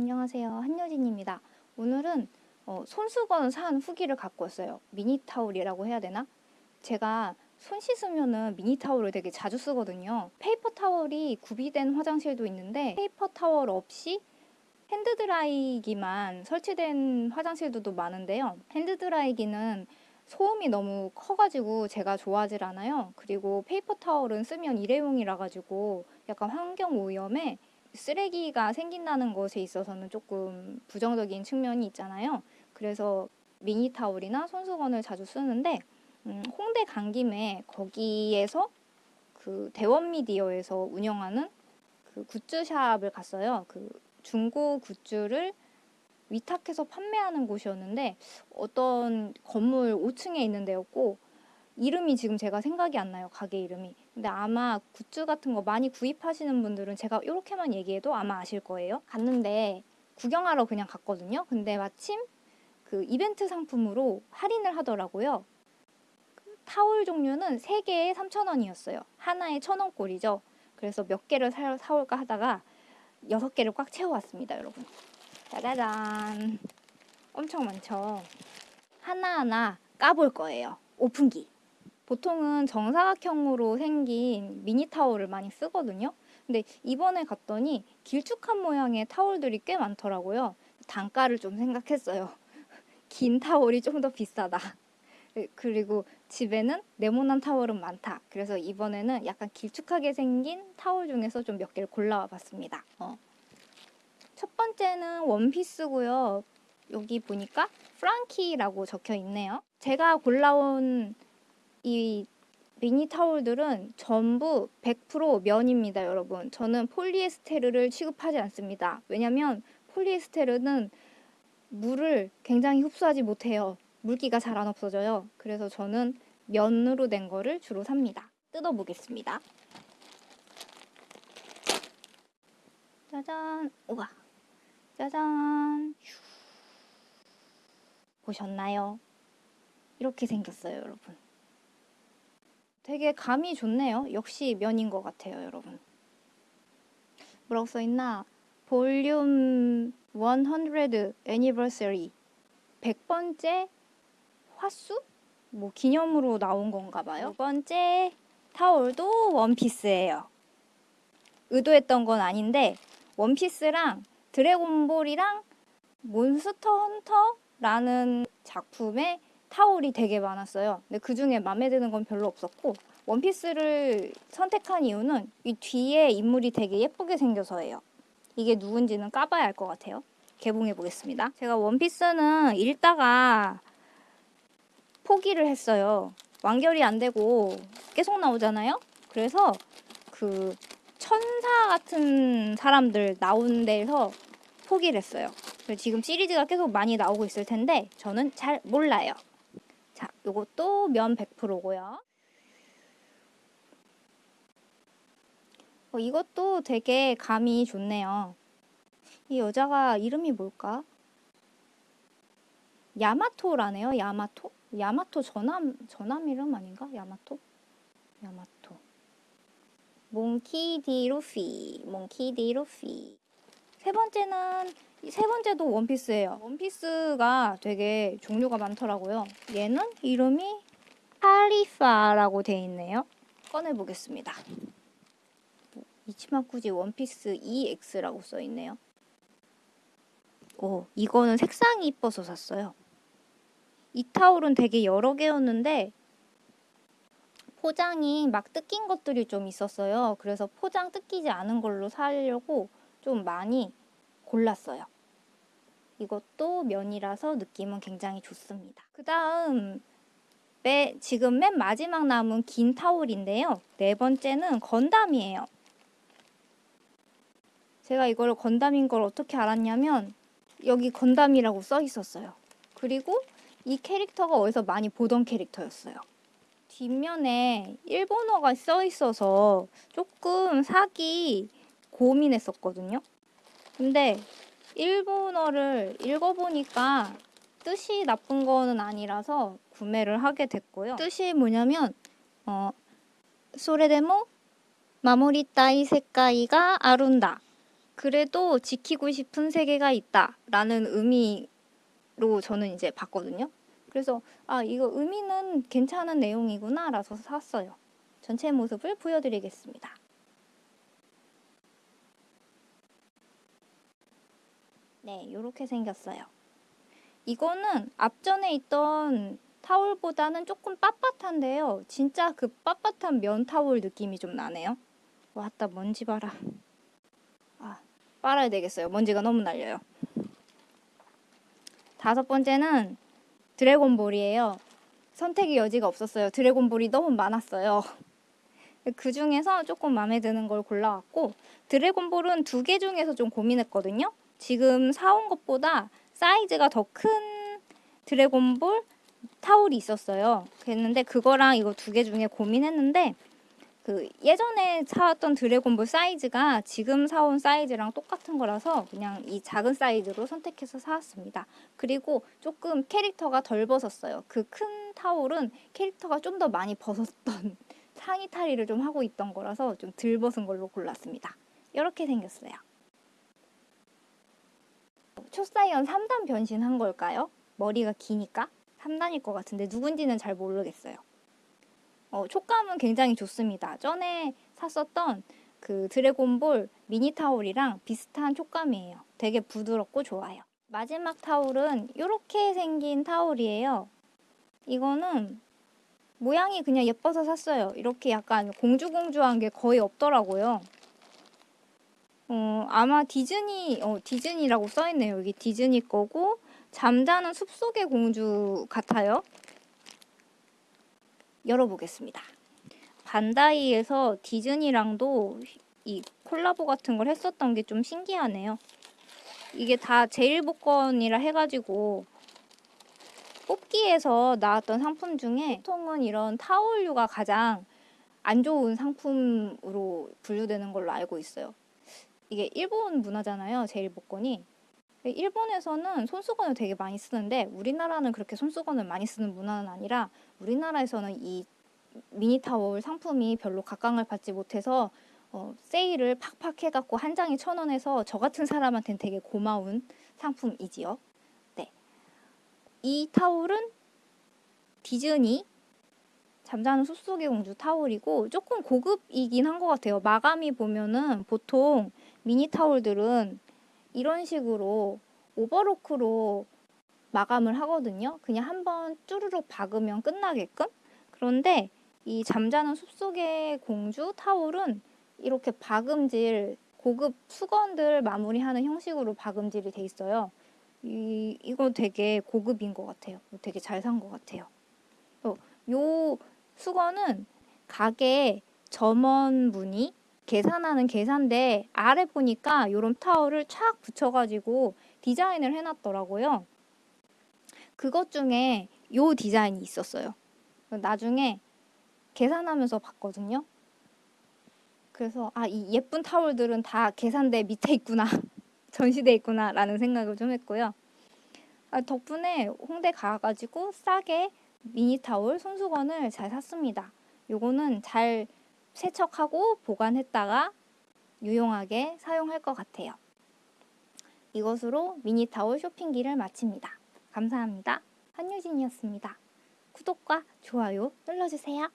안녕하세요. 한여진입니다. 오늘은 어, 손수건 산 후기를 갖고 왔어요. 미니 타올이라고 해야 되나? 제가 손 씻으면은 미니 타올을 되게 자주 쓰거든요. 페이퍼 타월이 구비된 화장실도 있는데 페이퍼 타월 없이 핸드드라이기만 설치된 화장실들도 많은데요. 핸드드라이기는 소음이 너무 커가지고 제가 좋아하질 않아요. 그리고 페이퍼 타월은 쓰면 일회용이라 가지고 약간 환경 오염에 쓰레기가 생긴다는 것에 있어서는 조금 부정적인 측면이 있잖아요. 그래서 미니 타올이나 손수건을 자주 쓰는데 음, 홍대 간 김에 거기에서 그 대원 미디어에서 운영하는 그 굿즈샵을 갔어요. 그 중고 굿즈를 위탁해서 판매하는 곳이었는데 어떤 건물 5층에 있는 데였고 이름이 지금 제가 생각이 안 나요. 가게 이름이. 근데 아마 굿즈 같은 거 많이 구입하시는 분들은 제가 이렇게만 얘기해도 아마 아실 거예요. 갔는데 구경하러 그냥 갔거든요. 근데 마침 그 이벤트 상품으로 할인을 하더라고요. 타올 종류는 3개에 3,000원이었어요. 하나에 1,000원 꼴이죠. 그래서 몇 개를 사, 사올까 하다가 6개를 꽉 채워왔습니다, 여러분. 짜자잔. 엄청 많죠. 하나하나 까볼 거예요. 오픈기. 보통은 정사각형으로 생긴 미니 타올을 많이 쓰거든요. 근데 이번에 갔더니 길쭉한 모양의 타올들이 꽤 많더라고요. 단가를 좀 생각했어요. 긴 타올이 좀 더 비싸다. 그리고 집에는 네모난 타월은 많다. 그래서 이번에는 약간 길쭉하게 생긴 타월 중에서 좀 몇 개를 골라와 봤습니다. 어. 첫 번째는 원피스고요. 여기 보니까 프랑키라고 적혀 있네요. 제가 골라온 이 미니 타올들은 전부 100% 면입니다, 여러분. 저는 폴리에스테르를 취급하지 않습니다. 왜냐면 폴리에스테르는 물을 굉장히 흡수하지 못해요. 물기가 잘 안 없어져요. 그래서 저는 면으로 된 거를 주로 삽니다. 뜯어보겠습니다. 짜잔! 우와! 짜잔! 보셨나요? 이렇게 생겼어요, 여러분. 되게 감이 좋네요. 역시 면인 것 같아요, 여러분. 뭐라고 써있나? 볼륨 100 Anniversary 100번째 화수? 뭐 기념으로 나온 건가 봐요. 두 번째 타올도 원피스예요. 의도했던 건 아닌데 원피스랑 드래곤볼이랑 몬스터 헌터라는 작품의 타올이 되게 많았어요. 근데 그 중에 마음에 드는 건 별로 없었고 원피스를 선택한 이유는 이 뒤에 인물이 되게 예쁘게 생겨서예요. 이게 누군지는 까봐야 알 것 같아요. 개봉해 보겠습니다. 제가 원피스는 읽다가 포기를 했어요. 완결이 안 되고 계속 나오잖아요. 그래서 그 천사 같은 사람들 나온 데서 포기를 했어요. 지금 시리즈가 계속 많이 나오고 있을 텐데 저는 잘 몰라요. 자, 요것도 면 100%고요. 어, 이것도 되게 감이 좋네요. 이 여자가 이름이 뭘까? 야마토라네요. 야마토? 야마토 전함 전함 이름 아닌가? 야마토? 야마토. 몽키 디 루피. 몽키 디 루피. 세 번째는 세 번째도 원피스예요. 원피스가 되게 종류가 많더라고요. 얘는 이름이 카리파라고 돼 있네요. 꺼내 보겠습니다. 이치마쿠지 원피스 EX라고 써 있네요. 오, 이거는 색상이 이뻐서 샀어요. 이 타올은 되게 여러 개였는데 포장이 막 뜯긴 것들이 좀 있었어요. 그래서 포장 뜯기지 않은 걸로 사려고 좀 많이 골랐어요. 이것도 면이라서 느낌은 굉장히 좋습니다. 그 다음 지금 맨 마지막 남은 긴 타올인데요. 네 번째는 건담이에요. 제가 이걸 건담인 걸 어떻게 알았냐면 여기 건담이라고 써 있었어요. 그리고 이 캐릭터가 어디서 많이 보던 캐릭터였어요. 뒷면에 일본어가 써 있어서 조금 사기 고민했었거든요. 근데 일본어를 읽어보니까 뜻이 나쁜 거는 아니라서 구매를 하게 됐고요. 뜻이 뭐냐면 어, 소레데모 마모리타이 세카이가 아룬다. 그래도 지키고 싶은 세계가 있다 라는 의미로 저는 이제 봤거든요. 그래서 아 이거 의미는 괜찮은 내용이구나 라서 샀어요. 전체 모습을 보여드리겠습니다. 네, 이렇게 생겼어요. 이거는 앞전에 있던 타올보다는 조금 빳빳한데요. 진짜 그 빳빳한 면 타올 느낌이 좀 나네요. 왔다 먼지 봐라. 아, 빨아야 되겠어요. 먼지가 너무 날려요. 다섯 번째는 드래곤볼이에요. 선택의 여지가 없었어요. 드래곤볼이 너무 많았어요. 그 중에서 조금 마음에 드는 걸 골라왔고 드래곤볼은 두 개 중에서 좀 고민했거든요. 지금 사온 것보다 사이즈가 더 큰 드래곤볼 타올이 있었어요. 그랬는데 그거랑 이거 두 개 중에 고민했는데 그 예전에 사왔던 드래곤볼 사이즈가 지금 사온 사이즈랑 똑같은 거라서 그냥 이 작은 사이즈로 선택해서 사왔습니다. 그리고 조금 캐릭터가 덜 벗었어요. 그 큰 타올은 캐릭터가 좀 더 많이 벗었던 상의 탈의를 좀 하고 있던 거라서 좀 덜 벗은 걸로 골랐습니다. 이렇게 생겼어요. 초사이언 3단 변신한 걸까요? 머리가 기니까 3단일 것 같은데 누군지는 잘 모르겠어요. 어, 촉감은 굉장히 좋습니다. 전에 샀었던 그 드래곤볼 미니 타올이랑 비슷한 촉감이에요. 되게 부드럽고 좋아요. 마지막 타올은 이렇게 생긴 타올이에요. 이거는 모양이 그냥 예뻐서 샀어요. 이렇게 약간 공주공주한 게 거의 없더라고요. 어, 아마 디즈니, 어, 디즈니라고 써있네요. 여기 디즈니 거고, 잠자는 숲속의 공주 같아요. 열어보겠습니다. 반다이에서 디즈니랑도 이 콜라보 같은 걸 했었던 게 좀 신기하네요. 이게 다 제일 복권이라 해가지고 뽑기에서 나왔던 상품 중에 보통은 이런 타올류가 가장 안 좋은 상품으로 분류되는 걸로 알고 있어요. 이게 일본 문화잖아요. 제일 복권이. 일본에서는 손수건을 되게 많이 쓰는데 우리나라는 그렇게 손수건을 많이 쓰는 문화는 아니라 우리나라에서는 이 미니 타월 상품이 별로 각광을 받지 못해서 어, 세일을 팍팍 해갖고 한 장에 천 원에서 저 같은 사람한테는 되게 고마운 상품이지요. 네. 이 타올은 디즈니 잠자는 숲속의 공주 타올이고 조금 고급이긴 한 것 같아요. 마감이 보면은 보통 미니 타올들은 이런 식으로 오버로크로 마감을 하거든요. 그냥 한번 쭈르륵 박으면 끝나게끔. 그런데 이 잠자는 숲속의 공주 타올은 이렇게 박음질 고급 수건들 마무리하는 형식으로 박음질이 돼 있어요. 이, 이거 되게 고급인 것 같아요. 되게 잘 산 것 같아요. 어, 요 수건은 가게 점원분이 계산하는 계산대 아래 보니까 이런 타월을 촥 붙여가지고 디자인을 해놨더라고요. 그것 중에 요 디자인이 있었어요. 나중에 계산하면서 봤거든요. 그래서 아, 이 예쁜 타월들은 다 계산대 밑에 있구나. 전시돼 있구나 라는 생각을 좀 했고요. 아, 덕분에 홍대 가가지고 싸게 미니 타월 손수건을 잘 샀습니다. 요거는 잘 세척하고 보관했다가 유용하게 사용할 것 같아요. 이것으로 미니 타월 쇼핑기를 마칩니다. 감사합니다. 한유진이었습니다. 구독과 좋아요 눌러주세요.